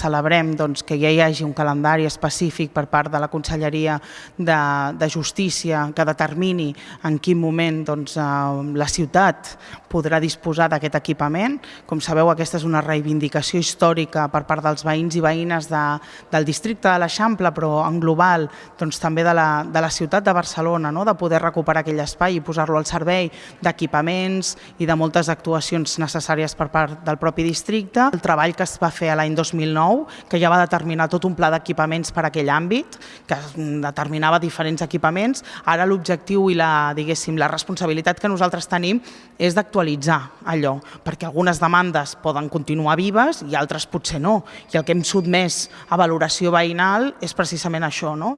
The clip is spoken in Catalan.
Celebrem doncs, que ja hi hagi un calendari específic per part de la Conselleria de, de Justícia que determini en quin moment doncs, eh, la ciutat podrà disposar d'aquest equipament. Com sabeu, aquesta és una reivindicació històrica per part dels veïns i veïnes de, del districte de l'Eixample, però en global doncs, també de la, de la ciutat de Barcelona, no? de poder recuperar aquell espai i posar-lo al servei d'equipaments i de moltes actuacions necessàries per part del propi districte. El treball que es va fer l'any 2009 2009, que ja va determinar tot un pla d'equipaments per a aquell àmbit, que determinava diferents equipaments. Ara l'objectiu i la, diguéssim, la responsabilitat que nosaltres tenim és d'actualitzar allò, perquè algunes demandes poden continuar vives i altres potser no. I el que hem sotmès a valoració veïnal és precisament això. No?